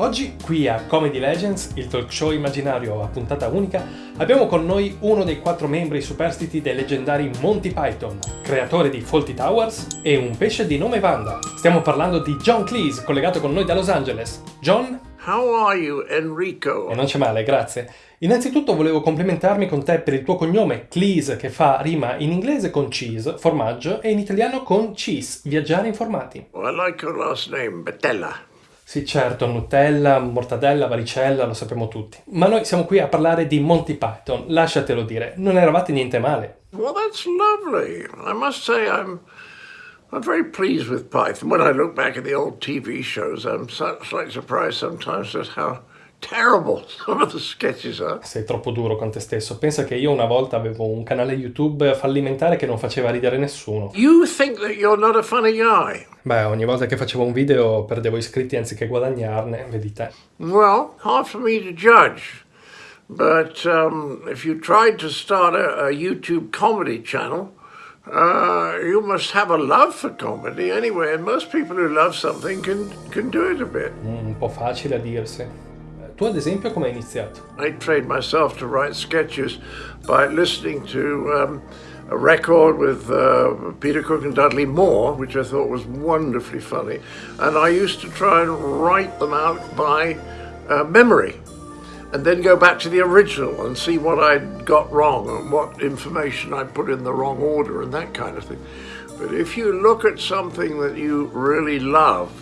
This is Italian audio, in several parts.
Oggi, qui a Comedy Legends, il talk show immaginario a puntata unica, abbiamo con noi uno dei quattro membri superstiti dei leggendari Monty Python, creatore di Faulty Towers e un pesce di nome Wanda. Stiamo parlando di John Cleese, collegato con noi da Los Angeles. John? How are you, Enrico? E non c'è male, grazie. Innanzitutto volevo complimentarmi con te per il tuo cognome Cleese che fa rima in inglese con cheese, formaggio, e in italiano con cheese, viaggiare informati. Oh, I like your last name, Bettella. Sì, certo, Nutella, mortadella, varicella, lo sappiamo tutti. Ma noi siamo qui a parlare di Monty Python, lasciatelo dire, non eravate niente male. Well, that's lovely. I must say I'm I'm very pleased with Python. When I look back at the old TV shows, I'm slightly surprised sometimes at how terrible some of the sketches are. Sei troppo duro con te stesso. Pensa che io una volta avevo un canale YouTube fallimentare che non faceva ridere nessuno. You think that you're not a funny guy? Beh, ogni volta che facevo un video perdevo iscritti anziché guadagnarne, vedi te. Well, hard for me to judge. But um, if you tried to start a, a YouTube comedy channel, uh, you must have a love for comedy anyway. And most people who love something can, can do it a bit. Mm, Un po' facile a dirsi. Tu ad esempio come hai iniziato? I trained myself to write sketches by listening to um, a record with uh, Peter Cook and Dudley Moore, which I thought was wonderfully funny. And I used to try and write them out by uh, memory and then go back to the original and see what I'd got wrong and what information I'd put in the wrong order and that kind of thing. But if you look at something that you really love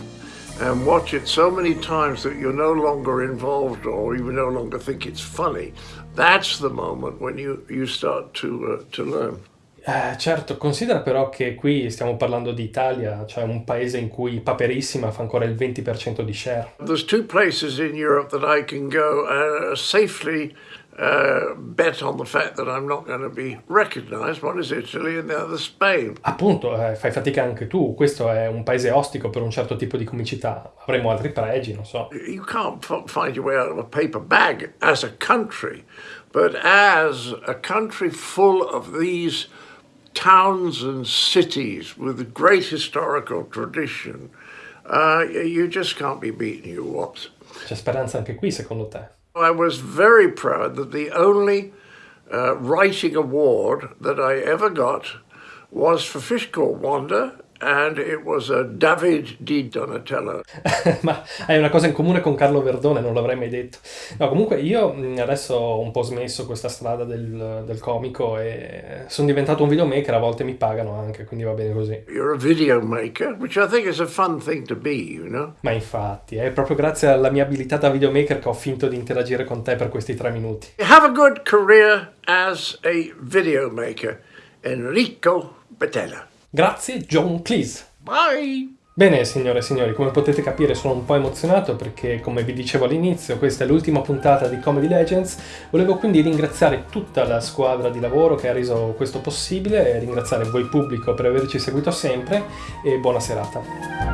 and watch it so many times that you're no longer involved or you no longer think it's funny, that's the moment when you, you start to, uh, to learn. Eh, certo, considera però che qui stiamo parlando di Italia, cioè un paese in cui Paperissima fa ancora il 20% di share. There's two places in Europe that I can go uh, safely uh, bet on the fact that I'm not going to be recognized. One is Italy and the other Spain. Appunto, eh, fai fatica anche tu, questo è un paese ostico per un certo tipo di comicità, avremo altri pregi, non so. You can't find your way out of a paper bag as a country, but as a country full of these towns and cities with great historical tradition, uh, you just can't be beaten, you whops. C'è speranza anche qui, secondo te? I was very proud that the only uh, writing award that I ever got was for Fish Called Wanda, and it was a David di Donatello. Ma hai una cosa in comune con Carlo Verdone, non l'avrei mai detto. No, comunque io adesso ho un po' smesso questa strada del, del comico e sono diventato un videomaker, a volte mi pagano anche, quindi va bene così. You're a video maker, which I think is a fun thing to be, you know. Ma infatti, è proprio grazie alla mia abilità da videomaker che ho finto di interagire con te per questi tre minuti. Have a good career as a video maker. Enrico Bettella. Grazie, John Cleese. Bye! Bene, signore e signori, come potete capire sono un po' emozionato perché, come vi dicevo all'inizio, questa è l'ultima puntata di Comedy Legends. Volevo quindi ringraziare tutta la squadra di lavoro che ha reso questo possibile e ringraziare voi pubblico per averci seguito sempre e buona serata.